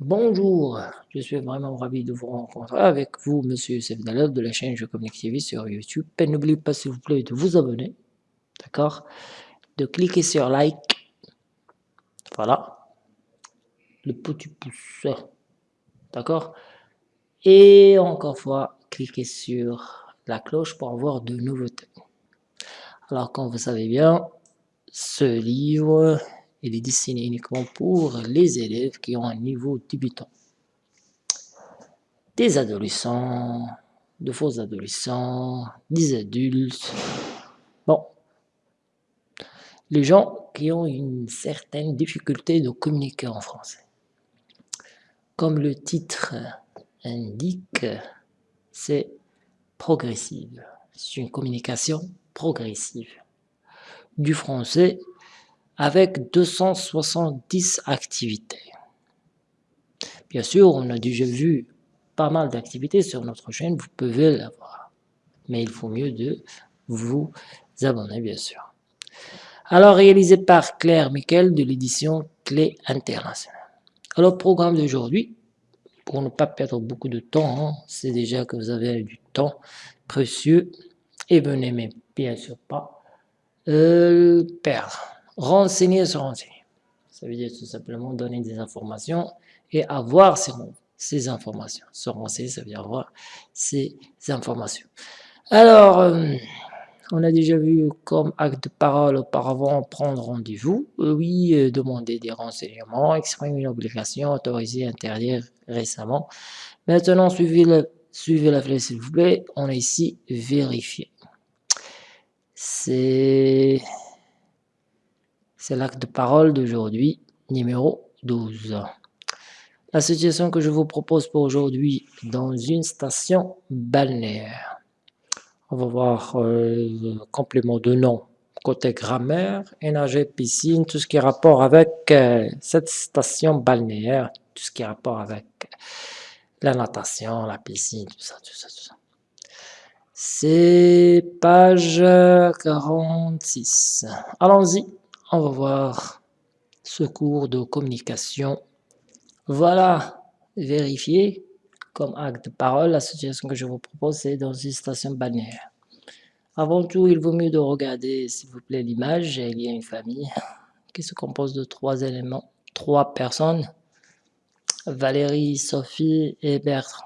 Bonjour, je suis vraiment ravi de vous rencontrer avec vous, Monsieur Youssef de la chaîne Je Communique TV sur YouTube. Et n'oubliez pas, s'il vous plaît, de vous abonner, d'accord? De cliquer sur like, voilà, le petit pouce, d'accord? Et encore fois, cliquez sur la cloche pour avoir de nouveautés. Alors, comme vous savez bien, ce livre il est destiné uniquement pour les élèves qui ont un niveau débutant. Des adolescents, de faux adolescents, des adultes. Bon, les gens qui ont une certaine difficulté de communiquer en français. Comme le titre indique, c'est progressive. C'est une communication progressive. Du français avec 270 activités. Bien sûr, on a déjà vu pas mal d'activités sur notre chaîne, vous pouvez l'avoir. Mais il faut mieux de vous abonner, bien sûr. Alors, réalisé par Claire Miquel de l'édition Clé Internationale. Alors, programme d'aujourd'hui, pour ne pas perdre beaucoup de temps, hein, c'est déjà que vous avez du temps précieux, et vous n'aimez bien sûr pas euh, perdre renseigner se renseigner. Ça veut dire tout simplement donner des informations et avoir ces, informations. Se renseigner, ça veut dire avoir ces informations. Alors, euh, on a déjà vu comme acte de parole auparavant prendre rendez-vous. Euh, oui, euh, demander des renseignements, exprimer une obligation, autoriser, interdire récemment. Maintenant, suivez, le, suivez la flèche s'il vous plaît. On a ici vérifier. C'est c'est l'acte de parole d'aujourd'hui, numéro 12. La situation que je vous propose pour aujourd'hui dans une station balnéaire. On va voir euh, le complément de nom côté grammaire, énergie, piscine, tout ce qui est rapport avec euh, cette station balnéaire, tout ce qui est rapport avec la natation, la piscine, tout ça, tout ça, tout ça. C'est page 46. Allons-y on va voir ce cours de communication. Voilà, vérifier comme acte de parole, la situation que je vous propose, c'est dans une station balnéaire. Avant tout, il vaut mieux de regarder, s'il vous plaît, l'image. Il y a une famille qui se compose de trois éléments, trois personnes. Valérie, Sophie et Bertrand.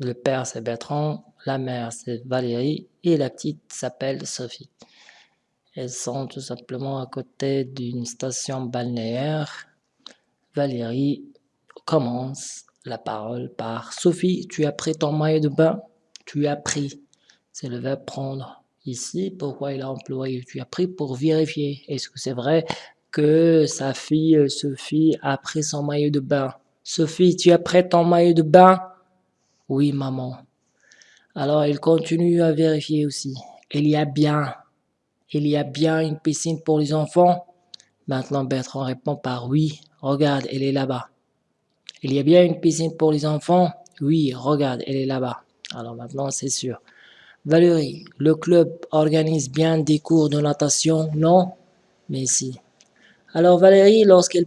Le père, c'est Bertrand, la mère, c'est Valérie, et la petite s'appelle Sophie. Elles sont tout simplement à côté d'une station balnéaire. Valérie commence la parole par « Sophie, tu as pris ton maillot de bain ?» Tu as pris. C'est le verbe prendre. Ici, pourquoi il a employé « tu as pris » pour vérifier. Est-ce que c'est vrai que sa fille Sophie a pris son maillot de bain? Sophie, tu as pris ton maillot de bain? Oui, maman. Alors, il continue à vérifier aussi. Il y a bien il y a bien une piscine pour les enfants Maintenant Bertrand répond par oui. Regarde, elle est là-bas. Il y a bien une piscine pour les enfants Oui, regarde, elle est là-bas. Alors maintenant, c'est sûr. Valérie, le club organise bien des cours de natation Non? Mais si. Alors Valérie, lorsqu'elle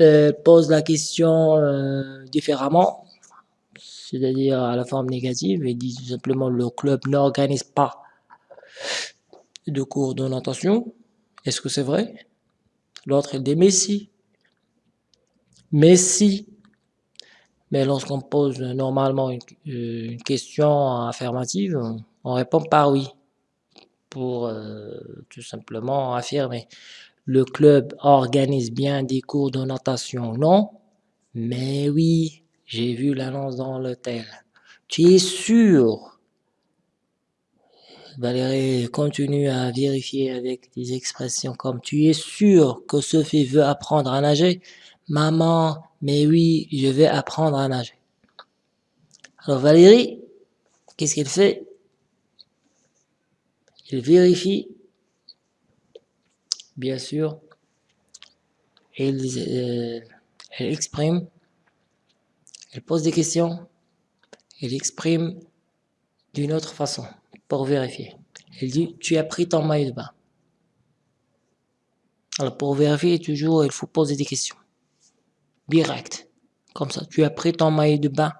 euh, pose la question euh, différemment, c'est-à-dire à la forme négative, elle dit tout simplement le club n'organise pas de cours de natation. Est-ce que c'est vrai? L'autre, il dit, mais si. Mais lorsqu'on pose normalement une, euh, question affirmative, on répond par oui. Pour euh, tout simplement affirmer. Le club organise bien des cours de natation, non? Mais oui, j'ai vu l'annonce dans l'hôtel. Tu es sûr? Valérie continue à vérifier avec des expressions comme « Tu es sûr que Sophie veut apprendre à nager ?»« Maman, mais oui, je vais apprendre à nager. » Alors Valérie, qu'est-ce qu'elle fait? Elle vérifie, bien sûr, elle, euh, elle exprime, elle pose des questions, elle exprime d'une autre façon pour vérifier. Il dit, tu as pris ton maillot de bain. Alors pour vérifier, toujours, il faut poser des questions. Direct. Comme ça, tu as pris ton maillot de bain.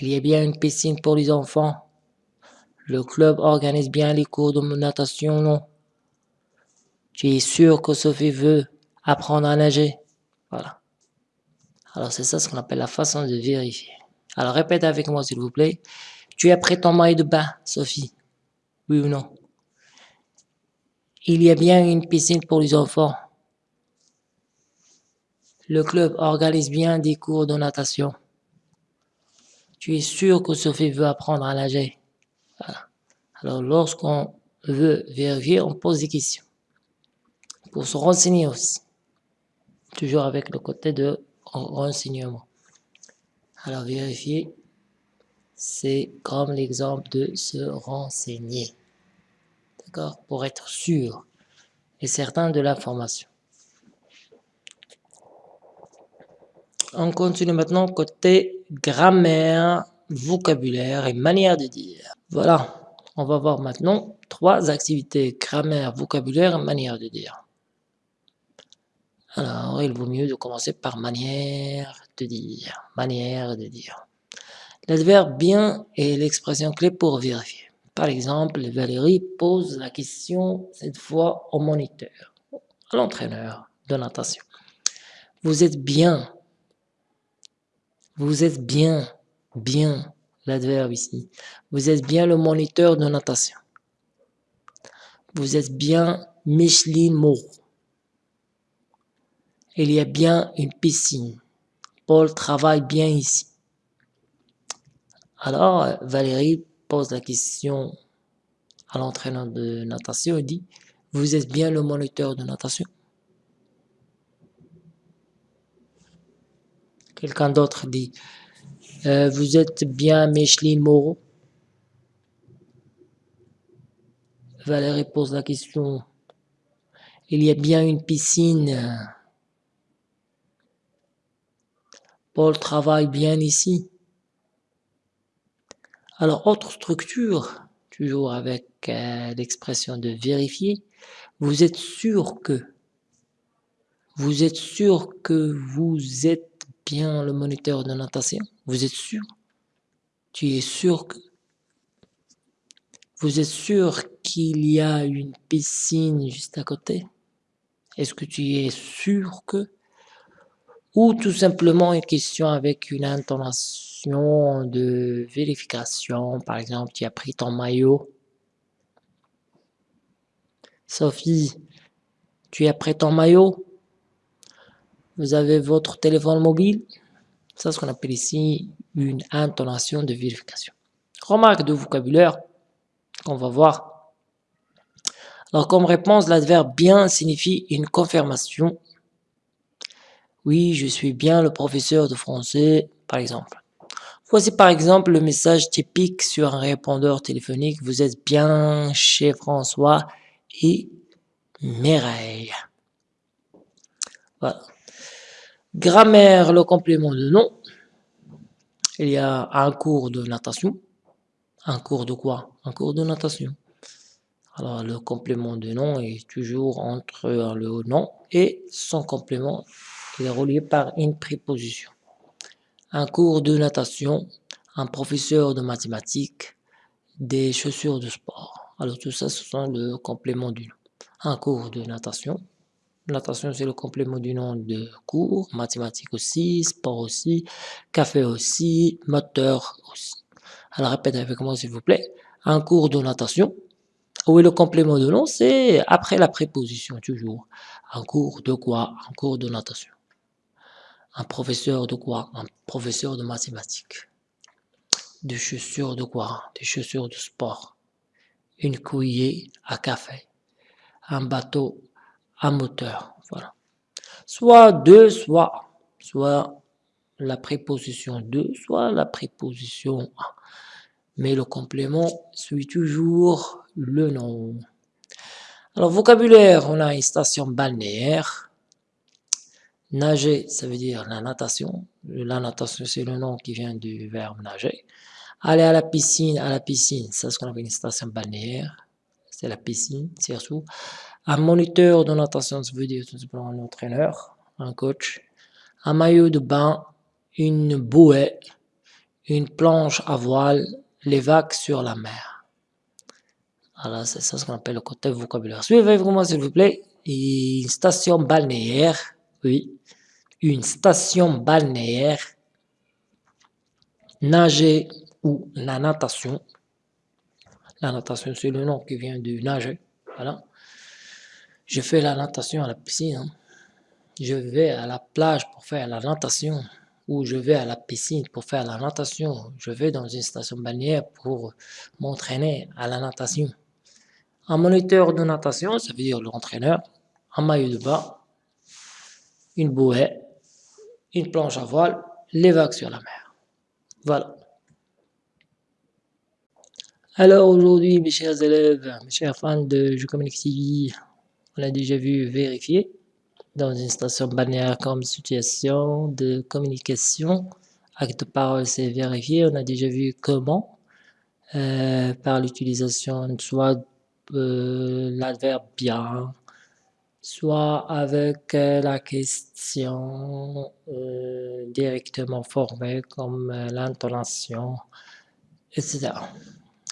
Il y a bien une piscine pour les enfants. Le club organise bien les cours de natation, non? Tu es sûr que Sophie veut apprendre à nager? Voilà. Alors c'est ça ce qu'on appelle la façon de vérifier. Alors répète avec moi s'il vous plaît. Tu as pris ton maillot de bain, Sophie Oui ou non? Il y a bien une piscine pour les enfants. Le club organise bien des cours de natation. Tu es sûr que Sophie veut apprendre à nager? Voilà. Alors lorsqu'on veut vérifier, on pose des questions. Pour se renseigner aussi. Toujours avec le côté de renseignement. Alors vérifier, c'est comme l'exemple de se renseigner. D'accord? Pour être sûr et certain de l'information. On continue maintenant côté grammaire, vocabulaire et manière de dire. Voilà, on va voir maintenant trois activités grammaire, vocabulaire et manière de dire. Alors, il vaut mieux de commencer par manière de dire. Manière de dire. L'adverbe bien est l'expression clé pour vérifier. Par exemple, Valérie pose la question, cette fois au moniteur, à l'entraîneur de natation. Vous êtes bien. Vous êtes bien. Bien. L'adverbe ici. Vous êtes bien le moniteur de natation. Vous êtes bien Micheline Moreau. Il y a bien une piscine. Paul travaille bien ici. Alors, Valérie pose la question à l'entraîneur de natation et dit « Vous êtes bien le moniteur de natation ?» Quelqu'un d'autre dit euh, Vous êtes bien Micheline Moreau ?» Valérie pose la question « Il y a bien une piscine Paul travaille bien ici. Alors, autre structure, toujours avec euh, l'expression de vérifier, vous êtes sûr que, vous êtes sûr que vous êtes bien le moniteur de natation Vous êtes sûr? Tu es sûr que Vous êtes sûr qu'il y a une piscine juste à côté? Est-ce que tu es sûr que ou tout simplement une question avec une intonation de vérification. Par exemple, tu as pris ton maillot. Sophie, tu as pris ton maillot. Vous avez votre téléphone mobile. C'est ce qu'on appelle ici une intonation de vérification. Remarque de vocabulaire qu'on va voir. Alors comme réponse, l'adverbe bien signifie une confirmation oui, je suis bien le professeur de français, par exemple. Voici par exemple le message typique sur un répondeur téléphonique. Vous êtes bien chez François et Mireille. Voilà. Grammaire, le complément de nom. Il y a un cours de natation. Un cours de quoi? Un cours de natation. Alors, le complément de nom est toujours entre le nom et son complément est relié par une préposition. Un cours de natation, un professeur de mathématiques, des chaussures de sport. Alors tout ça, ce sont le complément du nom. Un cours de natation. Natation, c'est le complément du nom de cours. Mathématiques aussi, sport aussi, café aussi, moteur aussi. Alors répète avec moi s'il vous plaît. Un cours de natation. Oui, le complément de nom, c'est après la préposition, toujours. Un cours de quoi? Un cours de natation. Un professeur de quoi? Un professeur de mathématiques. Des chaussures de quoi? Des chaussures de sport. Une cuillère à café. Un bateau à moteur. Voilà. Soit deux, soit, soit la préposition de, soit la préposition à. Mais le complément suit toujours le nom. Alors, vocabulaire, on a une station balnéaire, Nager, ça veut dire la natation. La natation, c'est le nom qui vient du verbe nager. Aller à la piscine, à la piscine, c'est ce qu'on appelle une station balnéaire. C'est la piscine, surtout. Un moniteur de natation, ça veut dire tout simplement un entraîneur, un coach. Un maillot de bain, une bouée, une planche à voile, les vagues sur la mer. Voilà, c'est ça ce qu'on appelle le côté vocabulaire. Suivez-moi s'il vous plaît. Une station balnéaire, oui, une station balnéaire, nager ou la natation. La natation, c'est le nom qui vient du nager, voilà. Je fais la natation à la piscine. Hein. Je vais à la plage pour faire la natation ou je vais à la piscine pour faire la natation. Je vais dans une station balnéaire pour m'entraîner à la natation. Un moniteur de natation, ça veut dire l'entraîneur, un maillot de bain, une bouée, une planche à voile, les vagues sur la mer. Voilà. Alors aujourd'hui, mes chers élèves, mes chers fans de Je Communique TV, on a déjà vu vérifier dans une station balnéaire comme situation de communication. Acte de parole, c'est vérifier. On a déjà vu comment, euh, par l'utilisation soit euh, l'adverbe bien, soit avec euh, la question euh, directement formée comme euh, l'intonation, etc.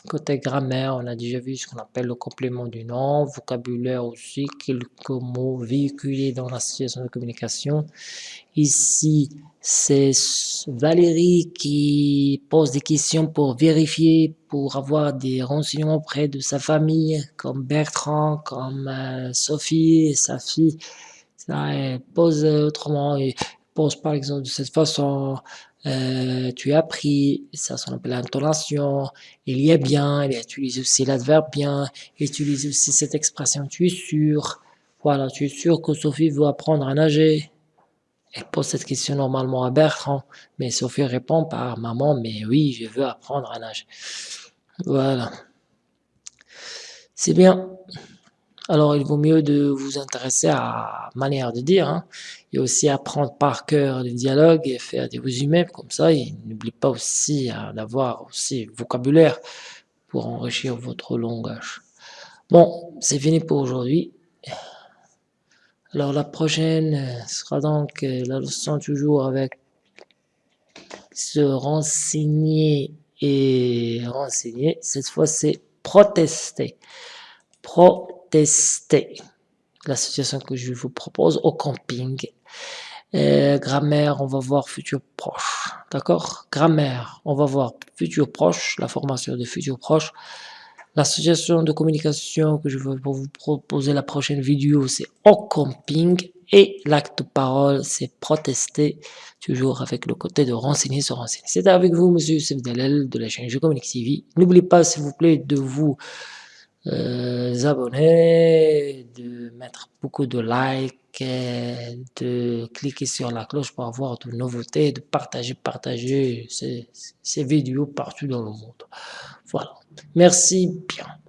Côté grammaire, on a déjà vu ce qu'on appelle le complément du nom, vocabulaire aussi, quelques mots véhiculés dans la situation de communication. Ici, c'est Valérie qui pose des questions pour vérifier, pour avoir des renseignements auprès de sa famille, comme Bertrand, comme euh, Sophie, sa fille. Ça, elle pose autrement, et pose par exemple de cette façon, euh, tu as pris, ça s'appelle l'intonation, il y est bien, il utilise aussi l'adverbe bien, il utilise aussi cette expression tu es sûr, voilà, tu es sûr que Sophie veut apprendre à nager. Elle pose cette question normalement à Bertrand, mais Sophie répond par maman, mais oui, je veux apprendre à nager. Voilà. C'est bien. Alors, il vaut mieux de vous intéresser à manière de dire. Hein. Et aussi apprendre par cœur le dialogue et faire des résumés comme ça. Et n'oubliez pas aussi d'avoir aussi vocabulaire pour enrichir votre langage. Bon, c'est fini pour aujourd'hui. Alors la prochaine sera donc euh, la leçon toujours avec se renseigner et renseigner. Cette fois c'est protester. Pro tester la situation que je vous propose au camping. Euh, grammaire, on va voir futur proche. D'accord? Grammaire, on va voir futur proche, la formation de futur proche. La situation de communication que je vais vous proposer la prochaine vidéo, c'est au camping. Et l'acte de parole, c'est protester, toujours avec le côté de renseigner, se renseigner. C'est avec vous, monsieur Sevdalel de la chaîne Je Communique TV. N'oubliez pas, s'il vous plaît, de vous euh, abonner, de mettre beaucoup de likes, de cliquer sur la cloche pour avoir de nouveautés, de partager, partager ces, ces vidéos partout dans le monde. Voilà. Merci bien.